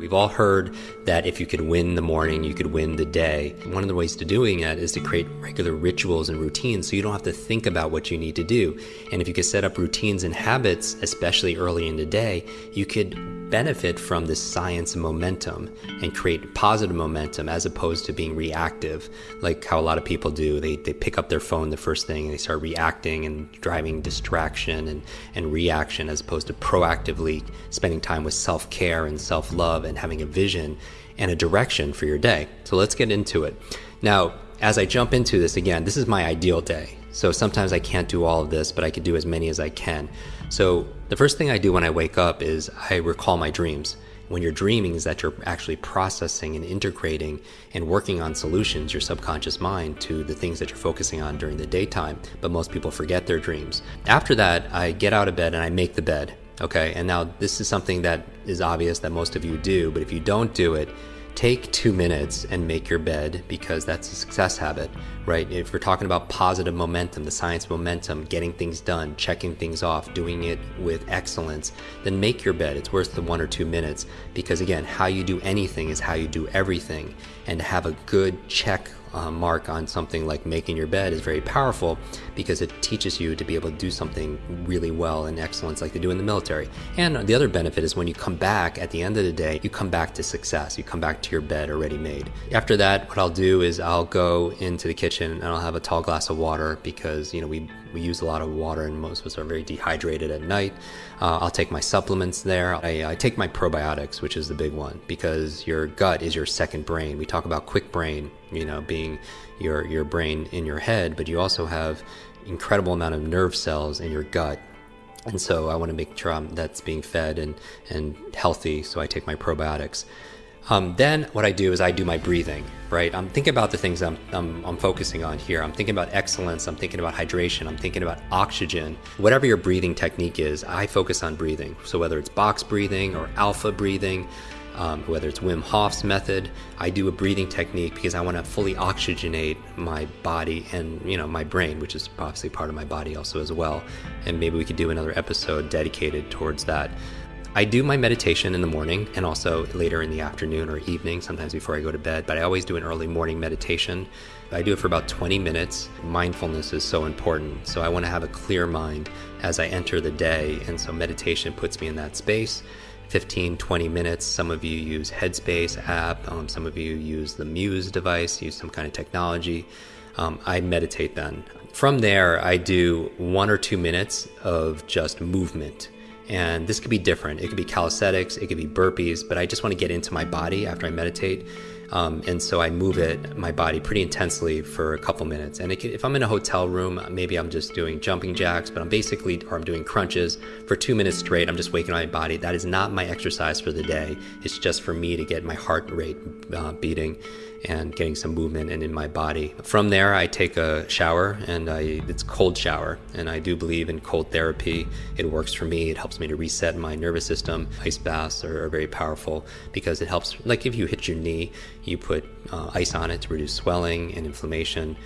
We've all heard that if you could win the morning, you could win the day. One of the ways to doing that is to create regular rituals and routines so you don't have to think about what you need to do. And if you could set up routines and habits, especially early in the day, you could benefit from this science momentum and create positive momentum as opposed to being reactive, like how a lot of people do. They, they pick up their phone the first thing and they start reacting and driving distraction and, and reaction as opposed to proactively spending time with self care and self love and having a vision and a direction for your day. So let's get into it. Now, as I jump into this again, this is my ideal day. So sometimes I can't do all of this, but I can do as many as I can. So the first thing I do when I wake up is I recall my dreams. When you're dreaming is that you're actually processing and integrating and working on solutions, your subconscious mind, to the things that you're focusing on during the daytime. But most people forget their dreams. After that, I get out of bed and I make the bed. Okay, and now this is something that is obvious that most of you do, but if you don't do it, take two minutes and make your bed because that's a success habit, right? If we're talking about positive momentum, the science of momentum, getting things done, checking things off, doing it with excellence, then make your bed. It's worth the one or two minutes because, again, how you do anything is how you do everything. And have a good check uh, mark on something like making your bed is very powerful because it teaches you to be able to do something really well and excellence like they do in the military. And the other benefit is when you come back at the end of the day, you come back to success. You come back to your bed already made. After that, what I'll do is I'll go into the kitchen and I'll have a tall glass of water because, you know, we, we use a lot of water and most of us are very dehydrated at night. Uh, I'll take my supplements there. I, I take my probiotics, which is the big one because your gut is your second brain. We talk about quick brain, you know, being your, your brain in your head, but you also have incredible amount of nerve cells in your gut and so I want to make sure I'm, that's being fed and, and healthy. So I take my probiotics. Um, then what I do is I do my breathing, right? I'm thinking about the things I'm, I'm, I'm, focusing on here. I'm thinking about excellence. I'm thinking about hydration. I'm thinking about oxygen. Whatever your breathing technique is, I focus on breathing. So whether it's box breathing or alpha breathing, um, whether it's Wim Hof's method, I do a breathing technique because I want to fully oxygenate my body and you know my brain, which is obviously part of my body also as well. And maybe we could do another episode dedicated towards that. I do my meditation in the morning and also later in the afternoon or evening, sometimes before I go to bed, but I always do an early morning meditation. I do it for about 20 minutes. Mindfulness is so important. So I want to have a clear mind as I enter the day. And so meditation puts me in that space. 15, 20 minutes. Some of you use Headspace app. Um, some of you use the Muse device, use some kind of technology. Um, I meditate then. From there, I do one or two minutes of just movement. And this could be different. It could be calisthenics, it could be burpees, but I just want to get into my body after I meditate. Um, and so I move it, my body, pretty intensely for a couple minutes. And can, if I'm in a hotel room, maybe I'm just doing jumping jacks, but I'm basically, or I'm doing crunches for two minutes straight. I'm just waking up my body. That is not my exercise for the day. It's just for me to get my heart rate uh, beating and getting some movement in, in my body. From there, I take a shower and I, it's cold shower. And I do believe in cold therapy. It works for me. It helps me to reset my nervous system. Ice baths are, are very powerful because it helps, like if you hit your knee, you put uh, ice on it to reduce swelling and inflammation.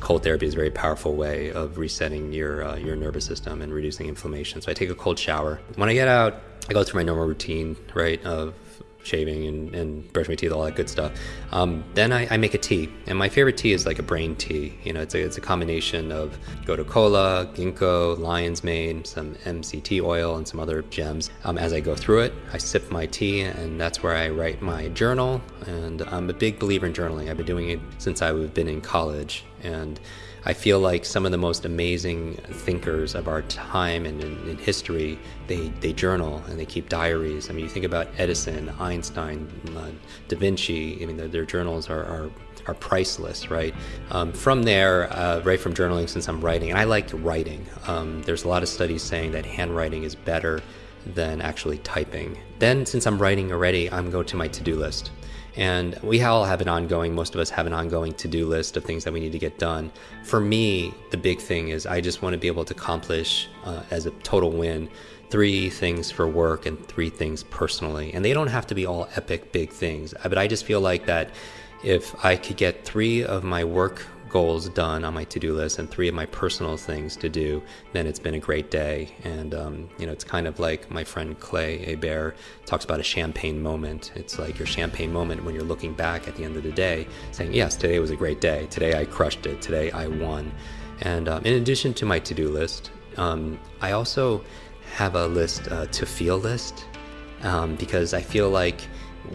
Cold therapy is a very powerful way of resetting your uh, your nervous system and reducing inflammation. So I take a cold shower. When I get out, I go through my normal routine, right, of shaving and, and brush my teeth, all that good stuff. Um, then I, I, make a tea, and my favorite tea is like a brain tea. You know, it's a, it's a combination of Gotu kola, Ginkgo, Lion's Mane, some MCT oil, and some other gems. Um, as I go through it, I sip my tea, and that's where I write my journal. And I'm a big believer in journaling. I've been doing it since I've been in college, and I feel like some of the most amazing thinkers of our time and in, in, history, they, they journal and they keep diaries. I mean, you think about Edison, Einstein, uh, Da Vinci, I mean, their, their journals are, are, are, priceless, right? Um, from there, uh, right from journaling, since I'm writing, and I like writing, um, there's a lot of studies saying that handwriting is better than actually typing. Then, since I'm writing already, I'm going to my to do list. And we all have an ongoing, most of us have an ongoing to do list of things that we need to get done. For me, the big thing is I just want to be able to accomplish uh, as a total win three things for work and three things personally. And they don't have to be all epic big things, but I just feel like that if I could get three of my work goals done on my to-do list and three of my personal things to do, then it's been a great day. And um, you know, it's kind of like my friend Clay Hebert talks about a champagne moment. It's like your champagne moment when you're looking back at the end of the day, saying, "Yes, today was a great day. Today I crushed it. Today I won." And um, in addition to my to-do list, um, I also have a list uh, to feel list um, because I feel like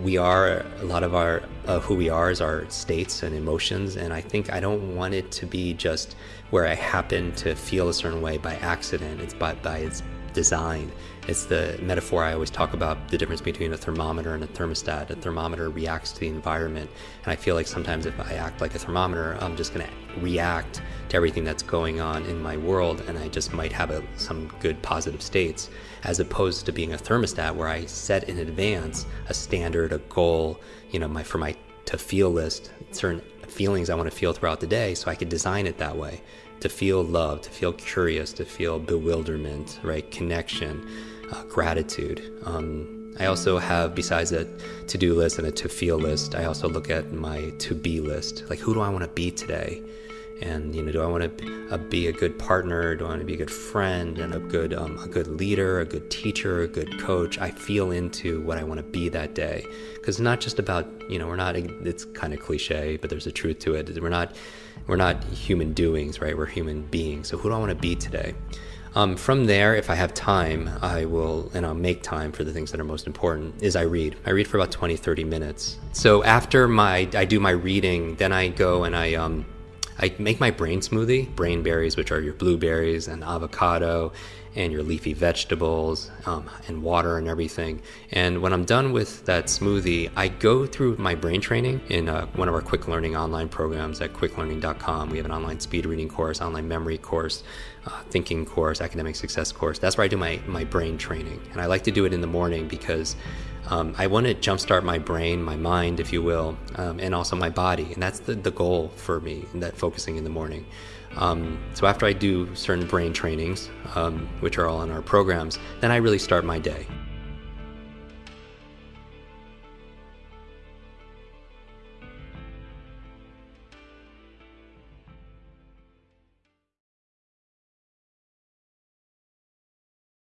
we are a lot of our uh, who we are is our states and emotions and i think i don't want it to be just where i happen to feel a certain way by accident. It's by, by its design. It's the metaphor i always talk about the difference between a thermometer and a thermostat. A thermometer reacts to the environment and i feel like sometimes if i act like a thermometer i'm just going to react to everything that's going on in my world and i just might have a, some good positive states as opposed to being a thermostat where I set in advance a standard, a goal, you know, my for my to feel list, certain feelings I want to feel throughout the day, so I could design it that way to feel love, to feel curious, to feel bewilderment, right, connection, uh, gratitude. Um, I also have, besides a to do list and a to feel list, I also look at my to be list. Like, who do I want to be today? And you know do i want to uh, be a good partner? Do i want to be a good friend and a good um, a good leader a good teacher a good coach? I feel into what i want to be that day. Because not just about you know we're not it's kind of cliche but there's a truth to it. We're not we're not human doings right? We're human beings. So who do i want to be today? Um, from there, if I have time, I will, and I'll make time for the things that are most important, is I read. I read for about 20, 30 minutes. So after my, I do my reading, then I go and I, um, I make my brain smoothie, brain berries, which are your blueberries and avocado and your leafy vegetables um, and water and everything. And when I'm done with that smoothie, I go through my brain training in uh, one of our Kwik Learning online programs at kwiklearning.com. We have an online speed reading course, online memory course, uh, thinking course, academic success course. That's where I do my, my brain training. And I like to do it in the morning because um, I want to jumpstart my brain, my mind, if you will, um, and also my body. And that's the, the goal for me in that focusing in the morning. Um, so after I do certain brain trainings, um, which are all in our programs, then I really start my day.